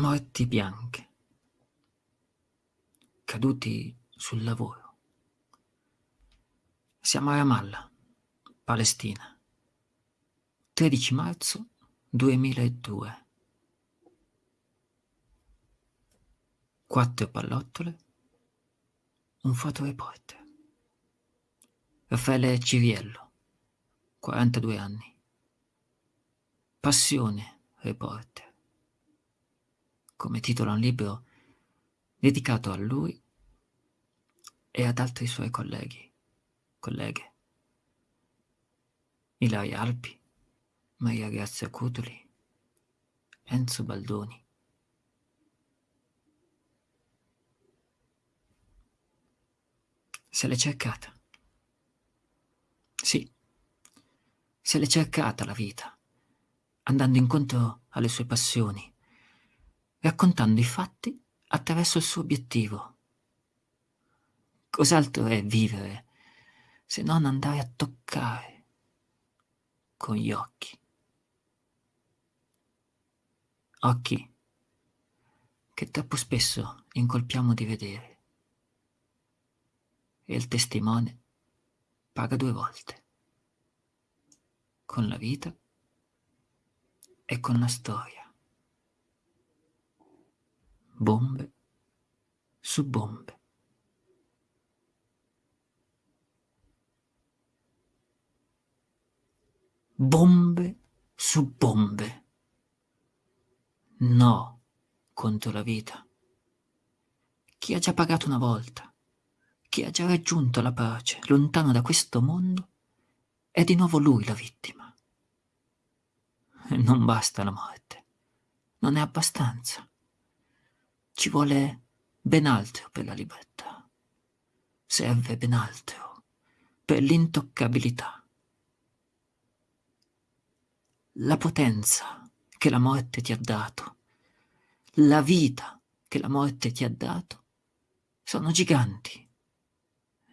morti bianche, caduti sul lavoro. Siamo a Ramallah, Palestina, 13 marzo 2002. Quattro pallottole, un fotoreporter. Raffaele Ciriello, 42 anni. Passione reporter come titola un libro dedicato a lui e ad altri suoi colleghi, colleghe. Ilaria Alpi, Maria Grazia Cutuli, Enzo Baldoni. Se l'è cercata. Sì, se l'è cercata la vita, andando incontro alle sue passioni, raccontando i fatti attraverso il suo obiettivo. Cos'altro è vivere se non andare a toccare con gli occhi? Occhi che troppo spesso incolpiamo di vedere e il testimone paga due volte, con la vita e con la storia bombe su bombe. Bombe su bombe. No contro la vita. Chi ha già pagato una volta, chi ha già raggiunto la pace, lontano da questo mondo, è di nuovo lui la vittima. Non basta la morte, non è abbastanza. Ci vuole ben altro per la libertà. Serve ben altro per l'intoccabilità. La potenza che la morte ti ha dato, la vita che la morte ti ha dato, sono giganti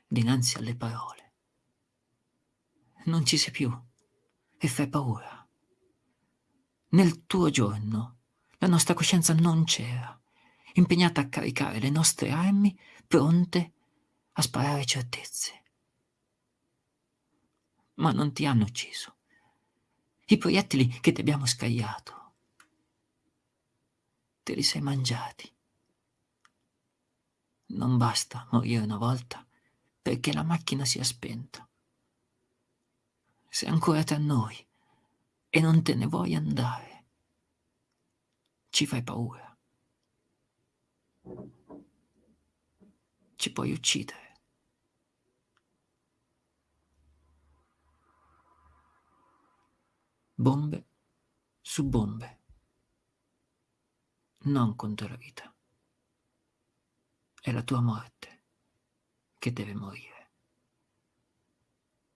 dinanzi alle parole. Non ci sei più e fai paura. Nel tuo giorno la nostra coscienza non c'era impegnata a caricare le nostre armi pronte a sparare certezze. Ma non ti hanno ucciso. I proiettili che ti abbiamo scagliato, te li sei mangiati. Non basta morire una volta perché la macchina sia spenta. Sei ancora tra noi e non te ne vuoi andare. Ci fai paura. Ci puoi uccidere. Bombe su bombe. Non contro la vita. È la tua morte che deve morire.